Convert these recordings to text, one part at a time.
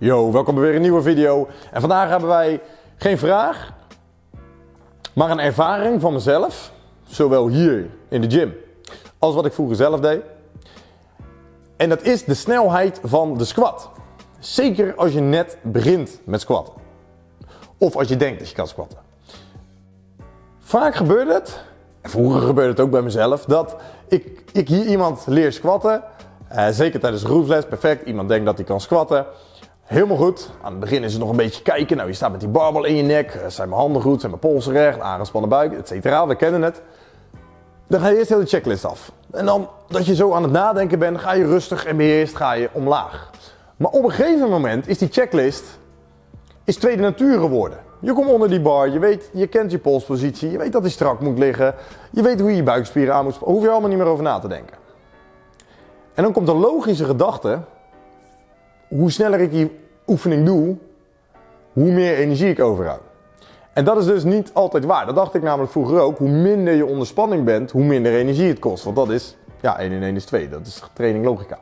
Yo, welkom bij weer een nieuwe video. En vandaag hebben wij geen vraag, maar een ervaring van mezelf. Zowel hier in de gym als wat ik vroeger zelf deed. En dat is de snelheid van de squat. Zeker als je net begint met squatten. Of als je denkt dat je kan squatten. Vaak gebeurt het, en vroeger gebeurde het ook bij mezelf, dat ik, ik hier iemand leer squatten. Uh, zeker tijdens de perfect. Iemand denkt dat hij kan squatten. Helemaal goed. Aan het begin is het nog een beetje kijken. Nou, je staat met die barbel in je nek. Eh, zijn mijn handen goed? Zijn mijn polsen recht? Aangespannen buik, et cetera. We kennen het. Dan ga je eerst heel de checklist af. En dan dat je zo aan het nadenken bent, ga je rustig en beheerst ga je omlaag. Maar op een gegeven moment is die checklist is tweede natuur geworden. Je komt onder die bar, je, weet, je kent je polspositie, je weet dat hij strak moet liggen, je weet hoe je je buikspieren aan moet spannen. Hoef je allemaal niet meer over na te denken. En dan komt de logische gedachte, hoe sneller ik die oefening doe, hoe meer energie ik overhoud. En dat is dus niet altijd waar. Dat dacht ik namelijk vroeger ook. Hoe minder je onder spanning bent, hoe minder energie het kost. Want dat is, ja, 1 in 1 is 2. Dat is training logica.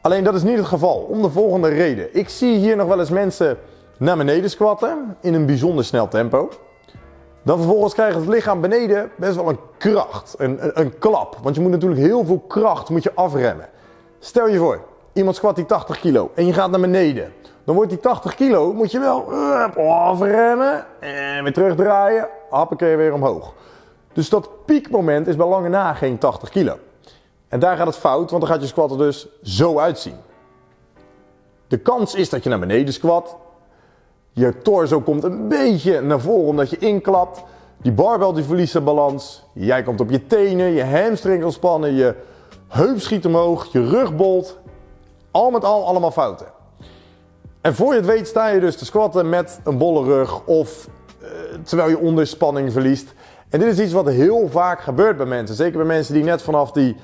Alleen dat is niet het geval. Om de volgende reden. Ik zie hier nog wel eens mensen naar beneden squatten in een bijzonder snel tempo. Dan vervolgens krijgt het lichaam beneden best wel een kracht, een, een, een, klap. Want je moet natuurlijk heel veel kracht moet je afremmen. Stel je voor, iemand squat die 80 kilo en je gaat naar beneden. Dan wordt die 80 kilo, moet je wel afremmen en weer terugdraaien. Happakee weer omhoog. Dus dat piekmoment is bij lange na geen 80 kilo. En daar gaat het fout, want dan gaat je squat er dus zo uitzien. De kans is dat je naar beneden squat. Je torso komt een beetje naar voren omdat je inklapt. Die barbel die verliest zijn balans. Jij komt op je tenen, je hamstring ontspannen, je heup schiet omhoog, je rug bolt. Al met al allemaal fouten. En voor je het weet sta je dus te squatten met een bolle rug of uh, terwijl je onderspanning verliest. En dit is iets wat heel vaak gebeurt bij mensen. Zeker bij mensen die net vanaf die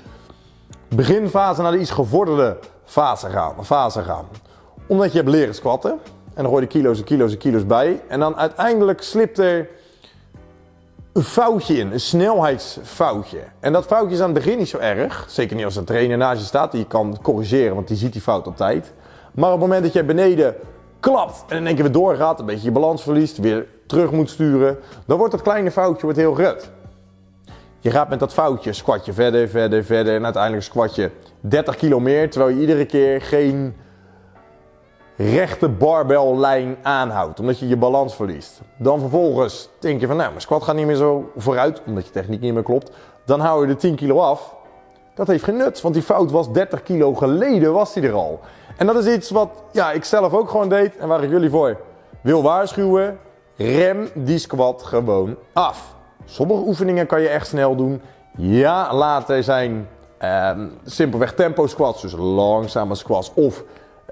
beginfase naar de iets gevorderde fase gaan. Fase gaan. Omdat je hebt leren squatten. En dan gooi je kilo's en kilo's en kilo's bij. En dan uiteindelijk slipt er een foutje in, een snelheidsfoutje. En dat foutje is aan het begin niet zo erg. Zeker niet als een trainer naast je staat die je kan corrigeren, want die ziet die fout op tijd. Maar op het moment dat je beneden klapt en in één keer weer doorgaat, een beetje je balans verliest, weer terug moet sturen, dan wordt dat kleine foutje wordt heel groot. Je gaat met dat foutje squat je verder, verder, verder en uiteindelijk squat je 30 kilo meer, terwijl je iedere keer geen rechte barbellijn aanhoudt, omdat je je balans verliest. Dan vervolgens denk je van nou, mijn squat gaat niet meer zo vooruit, omdat je techniek niet meer klopt. Dan hou je de 10 kilo af. Dat heeft geen nut, want die fout was 30 kilo geleden was die er al. En dat is iets wat ja, ik zelf ook gewoon deed en waar ik jullie voor wil waarschuwen. Rem die squat gewoon af. Sommige oefeningen kan je echt snel doen. Ja, later zijn eh, simpelweg tempo squats, dus langzame squats of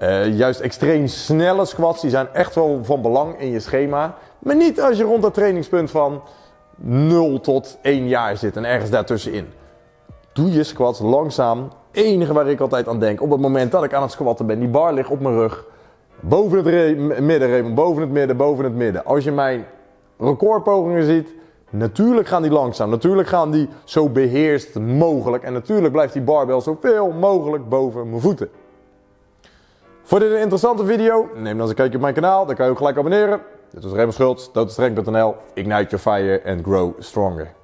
uh, juist extreem snelle squats, die zijn echt wel van belang in je schema. Maar niet als je rond dat trainingspunt van 0 tot 1 jaar zit en ergens daartussenin. Doe je squats langzaam. Enige waar ik altijd aan denk, op het moment dat ik aan het squatten ben, die bar ligt op mijn rug. Boven het midden, boven het midden, boven het midden. Als je mijn recordpogingen ziet, natuurlijk gaan die langzaam. Natuurlijk gaan die zo beheerst mogelijk. En natuurlijk blijft die barbel zoveel mogelijk boven mijn voeten. Vond dit een interessante video? Neem dan eens een kijkje op mijn kanaal, dan kan je ook gelijk abonneren. Dit was Raymond Schultz, doodstreng.nl. Ignite your fire and grow stronger.